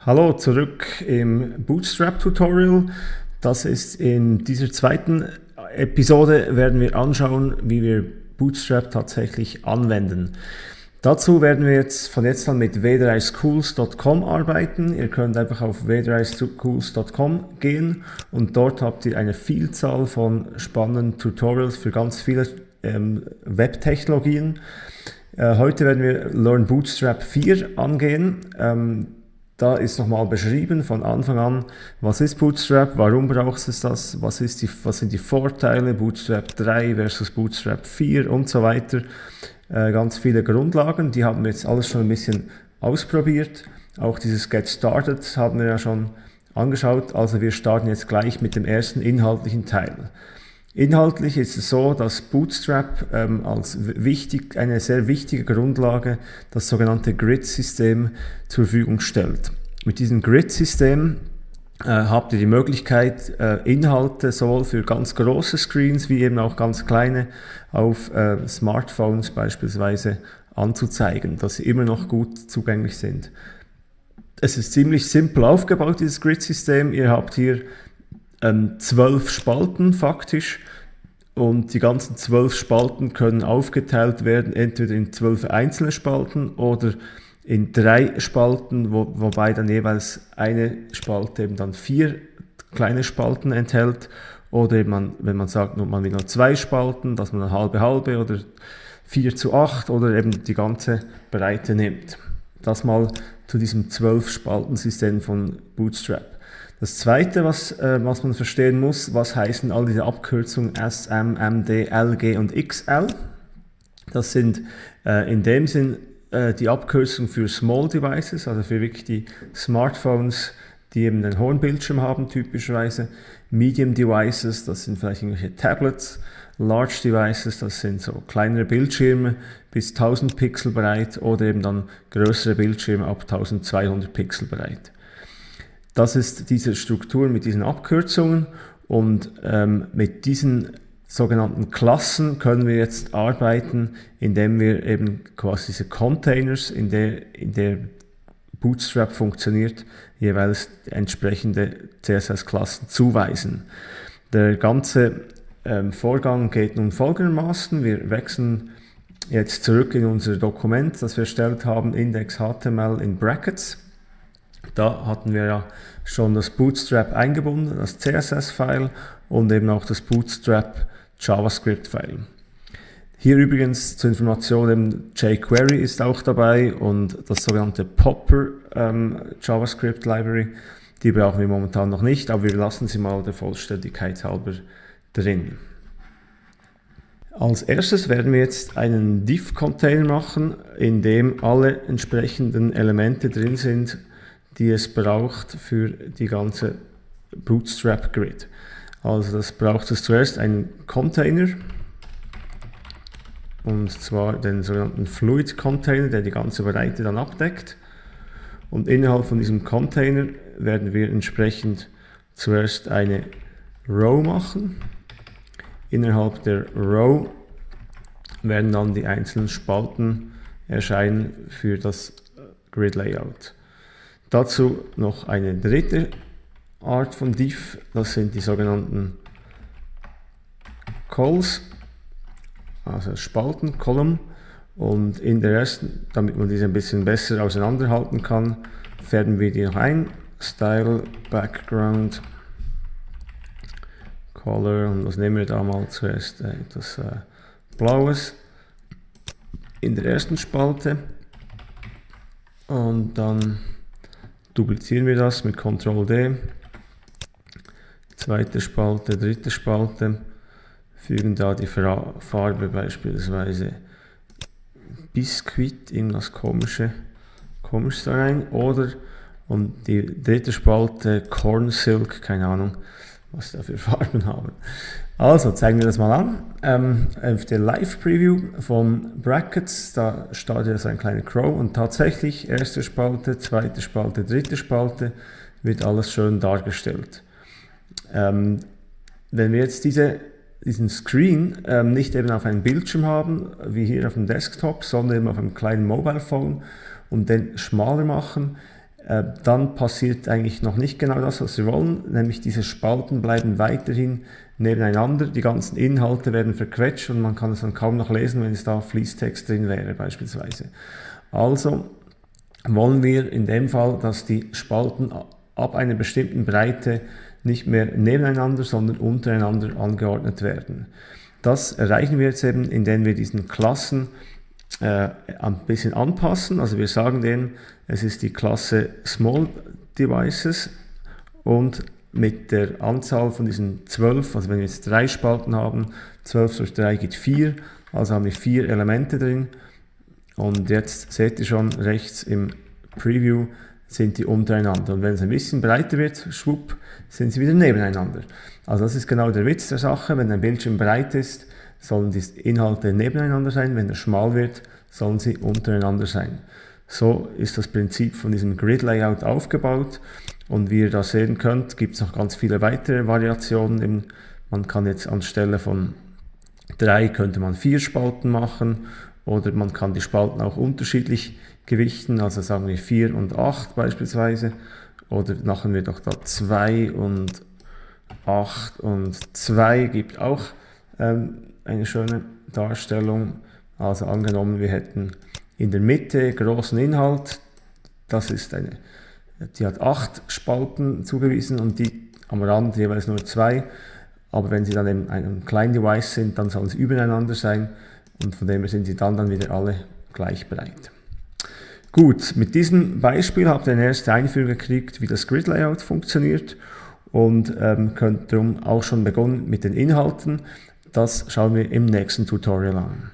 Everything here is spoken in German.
Hallo, zurück im Bootstrap-Tutorial. Das ist in dieser zweiten Episode werden wir anschauen, wie wir Bootstrap tatsächlich anwenden. Dazu werden wir jetzt von jetzt an mit w3schools.com arbeiten. Ihr könnt einfach auf w3schools.com gehen und dort habt ihr eine Vielzahl von spannenden Tutorials für ganz viele ähm, Web-Technologien. Äh, heute werden wir Learn Bootstrap 4 angehen. Ähm, da ist nochmal beschrieben von Anfang an, was ist Bootstrap, warum brauchst du das, was, ist die, was sind die Vorteile, Bootstrap 3 versus Bootstrap 4 und so weiter. Äh, ganz viele Grundlagen, die haben wir jetzt alles schon ein bisschen ausprobiert. Auch dieses Get Started haben wir ja schon angeschaut, also wir starten jetzt gleich mit dem ersten inhaltlichen Teil. Inhaltlich ist es so, dass Bootstrap ähm, als wichtig, eine sehr wichtige Grundlage das sogenannte Grid-System zur Verfügung stellt. Mit diesem Grid-System äh, habt ihr die Möglichkeit, äh, Inhalte sowohl für ganz große Screens wie eben auch ganz kleine auf äh, Smartphones beispielsweise anzuzeigen, dass sie immer noch gut zugänglich sind. Es ist ziemlich simpel aufgebaut, dieses Grid-System. Ihr habt hier ähm, zwölf Spalten faktisch und die ganzen zwölf Spalten können aufgeteilt werden, entweder in zwölf einzelne Spalten oder in drei Spalten, wo, wobei dann jeweils eine Spalte eben dann vier kleine Spalten enthält oder eben man, wenn man sagt, man will nur zwei Spalten, dass man eine halbe halbe oder 4 zu 8 oder eben die ganze Breite nimmt. Das mal zu diesem zwölf Spaltensystem von Bootstrap. Das zweite, was, äh, was man verstehen muss, was heißen all diese Abkürzungen SM, MD, LG und XL? Das sind äh, in dem Sinn äh, die Abkürzungen für Small Devices, also für wirklich die Smartphones, die eben den hohen Bildschirm haben typischerweise. Medium Devices, das sind vielleicht irgendwelche Tablets. Large Devices, das sind so kleinere Bildschirme bis 1000 Pixel breit oder eben dann größere Bildschirme ab 1200 Pixel breit. Das ist diese Struktur mit diesen Abkürzungen und ähm, mit diesen sogenannten Klassen können wir jetzt arbeiten, indem wir eben quasi diese Containers, in der, in der Bootstrap funktioniert, jeweils entsprechende CSS-Klassen zuweisen. Der ganze ähm, Vorgang geht nun folgendermaßen. Wir wechseln jetzt zurück in unser Dokument, das wir erstellt haben, index.html in Brackets. Da hatten wir ja schon das Bootstrap eingebunden, das CSS-File und eben auch das Bootstrap JavaScript-File. Hier übrigens zur Information, eben jQuery ist auch dabei und das sogenannte Popper ähm, JavaScript Library. Die brauchen wir momentan noch nicht, aber wir lassen sie mal der Vollständigkeit halber drin. Als erstes werden wir jetzt einen Div-Container machen, in dem alle entsprechenden Elemente drin sind, die es braucht für die ganze Bootstrap Grid. Also das braucht es zuerst einen Container und zwar den sogenannten Fluid Container, der die ganze Breite dann abdeckt. Und innerhalb von diesem Container werden wir entsprechend zuerst eine Row machen. Innerhalb der Row werden dann die einzelnen Spalten erscheinen für das Grid Layout. Dazu noch eine dritte Art von Div, das sind die sogenannten Calls, also Spalten, Column. Und in der ersten, damit man diese ein bisschen besser auseinanderhalten kann, färben wir die noch ein. Style, Background, Color und was nehmen wir da mal zuerst? Äh, etwas äh, Blaues in der ersten Spalte und dann duplizieren wir das mit Ctrl D, zweite Spalte, dritte Spalte, fügen da die Farbe beispielsweise Biskuit, irgendwas komische, komisches rein, oder und die dritte Spalte Corn Silk, keine Ahnung, was da für Farben haben. Also zeigen wir das mal an. Ähm, auf der Live-Preview von Brackets, da startet jetzt ein kleiner Crow und tatsächlich erste Spalte, zweite Spalte, dritte Spalte wird alles schön dargestellt. Ähm, wenn wir jetzt diese, diesen Screen ähm, nicht eben auf einem Bildschirm haben, wie hier auf dem Desktop, sondern eben auf einem kleinen Mobile Phone und den schmaler machen, äh, dann passiert eigentlich noch nicht genau das, was wir wollen, nämlich diese Spalten bleiben weiterhin nebeneinander, die ganzen Inhalte werden verquetscht und man kann es dann kaum noch lesen, wenn es da Fließtext drin wäre beispielsweise. Also wollen wir in dem Fall, dass die Spalten ab einer bestimmten Breite nicht mehr nebeneinander, sondern untereinander angeordnet werden. Das erreichen wir jetzt eben, indem wir diesen Klassen äh, ein bisschen anpassen. Also wir sagen denen, es ist die Klasse Small Devices und mit der Anzahl von diesen 12, also wenn wir jetzt drei Spalten haben, 12 durch 3 gibt 4, also haben wir vier Elemente drin. Und jetzt seht ihr schon rechts im Preview sind die untereinander. Und wenn es ein bisschen breiter wird, schwupp, sind sie wieder nebeneinander. Also das ist genau der Witz der Sache. Wenn ein Bildschirm breit ist, sollen die Inhalte nebeneinander sein. Wenn er schmal wird, sollen sie untereinander sein. So ist das Prinzip von diesem Grid-Layout aufgebaut. Und wie ihr da sehen könnt, gibt es noch ganz viele weitere Variationen. Man kann jetzt anstelle von drei könnte man vier Spalten machen oder man kann die Spalten auch unterschiedlich gewichten, also sagen wir 4 und 8 beispielsweise. Oder machen wir doch da 2 und 8 und 2 gibt auch ähm, eine schöne Darstellung. Also angenommen, wir hätten in der Mitte großen Inhalt, das ist eine, die hat 8 Spalten zugewiesen und die am Rand jeweils nur 2. Aber wenn sie dann in einem kleinen Device sind, dann sollen sie übereinander sein und von dem her sind sie dann, dann wieder alle gleich breit. Gut, mit diesem Beispiel habt ihr eine erste Einführung gekriegt, wie das Grid Layout funktioniert und ähm, könnt darum auch schon begonnen mit den Inhalten. Das schauen wir im nächsten Tutorial an.